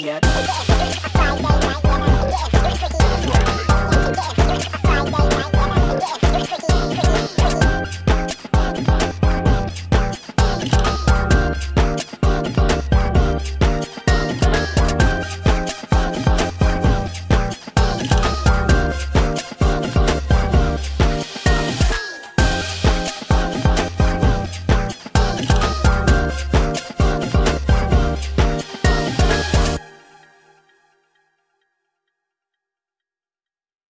yet.